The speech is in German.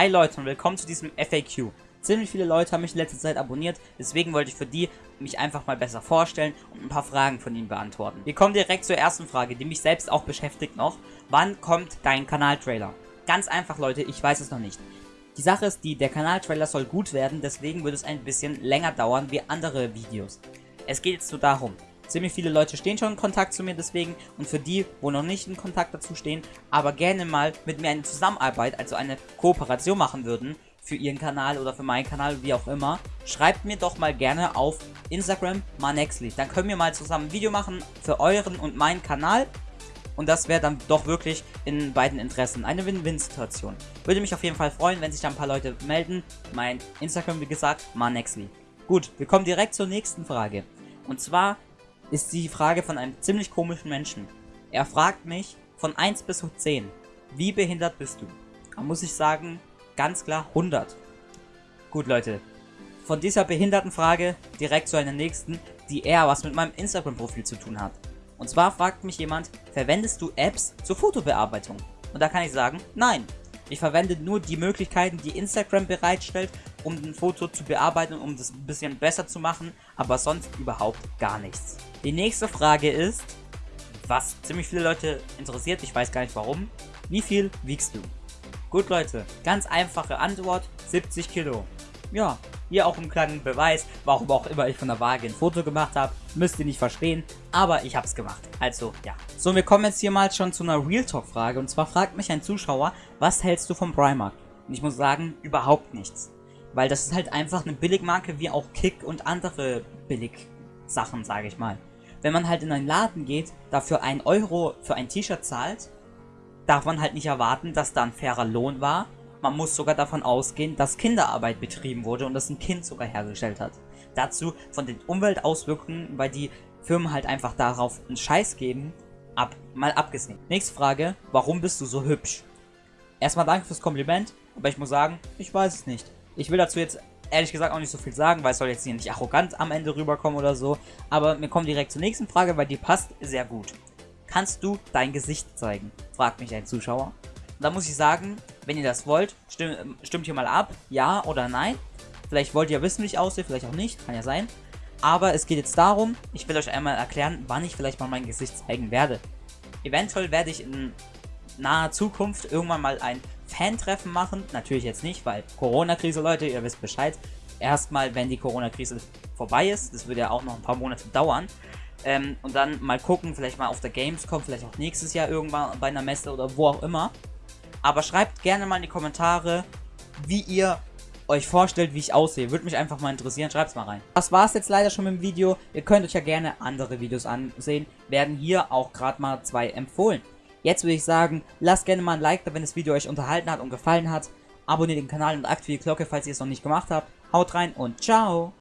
Hi Leute und willkommen zu diesem FAQ. Ziemlich viele Leute haben mich in letzter Zeit abonniert, deswegen wollte ich für die mich einfach mal besser vorstellen und ein paar Fragen von ihnen beantworten. Wir kommen direkt zur ersten Frage, die mich selbst auch beschäftigt noch. Wann kommt dein Kanaltrailer? Ganz einfach Leute, ich weiß es noch nicht. Die Sache ist die, der Kanaltrailer soll gut werden, deswegen wird es ein bisschen länger dauern wie andere Videos. Es geht jetzt nur darum, Ziemlich viele Leute stehen schon in Kontakt zu mir deswegen und für die, wo noch nicht in Kontakt dazu stehen, aber gerne mal mit mir eine Zusammenarbeit, also eine Kooperation machen würden, für ihren Kanal oder für meinen Kanal, wie auch immer, schreibt mir doch mal gerne auf Instagram Manexli. Dann können wir mal zusammen ein Video machen für euren und meinen Kanal. Und das wäre dann doch wirklich in beiden Interessen eine Win-Win-Situation. Würde mich auf jeden Fall freuen, wenn sich da ein paar Leute melden. Mein Instagram, wie gesagt, Manexli. Gut, wir kommen direkt zur nächsten Frage. Und zwar ist die Frage von einem ziemlich komischen Menschen. Er fragt mich von 1 bis 10, wie behindert bist du? Da muss ich sagen, ganz klar 100. Gut Leute, von dieser behinderten Frage direkt zu einer nächsten, die eher was mit meinem Instagram-Profil zu tun hat. Und zwar fragt mich jemand, verwendest du Apps zur Fotobearbeitung? Und da kann ich sagen, nein. Ich verwende nur die Möglichkeiten, die Instagram bereitstellt, um ein Foto zu bearbeiten, um das ein bisschen besser zu machen, aber sonst überhaupt gar nichts. Die nächste Frage ist, was ziemlich viele Leute interessiert, ich weiß gar nicht warum, wie viel wiegst du? Gut Leute, ganz einfache Antwort, 70 Kilo. Ja, hier auch ein kleiner Beweis, warum auch immer ich von der Waage ein Foto gemacht habe. Müsst ihr nicht verstehen, aber ich habe es gemacht. Also, ja. So, wir kommen jetzt hier mal schon zu einer Real Talk Frage. Und zwar fragt mich ein Zuschauer, was hältst du vom Primark? Und ich muss sagen, überhaupt nichts. Weil das ist halt einfach eine Billigmarke wie auch Kick und andere Billig-Sachen, sage ich mal. Wenn man halt in einen Laden geht, dafür 1 Euro für ein T-Shirt zahlt, darf man halt nicht erwarten, dass da ein fairer Lohn war man muss sogar davon ausgehen, dass Kinderarbeit betrieben wurde und das ein Kind sogar hergestellt hat. Dazu von den Umweltauswirkungen, weil die Firmen halt einfach darauf einen Scheiß geben, ab, mal abgesehen. Nächste Frage, warum bist du so hübsch? Erstmal danke fürs Kompliment, aber ich muss sagen, ich weiß es nicht. Ich will dazu jetzt ehrlich gesagt auch nicht so viel sagen, weil es soll jetzt hier nicht arrogant am Ende rüberkommen oder so. Aber wir kommen direkt zur nächsten Frage, weil die passt sehr gut. Kannst du dein Gesicht zeigen? Fragt mich ein Zuschauer. Da muss ich sagen, wenn ihr das wollt, stimmt, stimmt hier mal ab, ja oder nein. Vielleicht wollt ihr wissen, wie ich aussehe, vielleicht auch nicht, kann ja sein. Aber es geht jetzt darum, ich will euch einmal erklären, wann ich vielleicht mal mein Gesicht zeigen werde. Eventuell werde ich in naher Zukunft irgendwann mal ein Fan-Treffen machen. Natürlich jetzt nicht, weil Corona-Krise, Leute, ihr wisst Bescheid. Erstmal, wenn die Corona-Krise vorbei ist, das wird ja auch noch ein paar Monate dauern. Ähm, und dann mal gucken, vielleicht mal auf der Gamescom, vielleicht auch nächstes Jahr irgendwann bei einer Messe oder wo auch immer. Aber schreibt gerne mal in die Kommentare, wie ihr euch vorstellt, wie ich aussehe. Würde mich einfach mal interessieren. Schreibt es mal rein. Das war es jetzt leider schon mit dem Video. Ihr könnt euch ja gerne andere Videos ansehen. Werden hier auch gerade mal zwei empfohlen. Jetzt würde ich sagen, lasst gerne mal ein Like da, wenn das Video euch unterhalten hat und gefallen hat. Abonniert den Kanal und aktiviert die Glocke, falls ihr es noch nicht gemacht habt. Haut rein und ciao!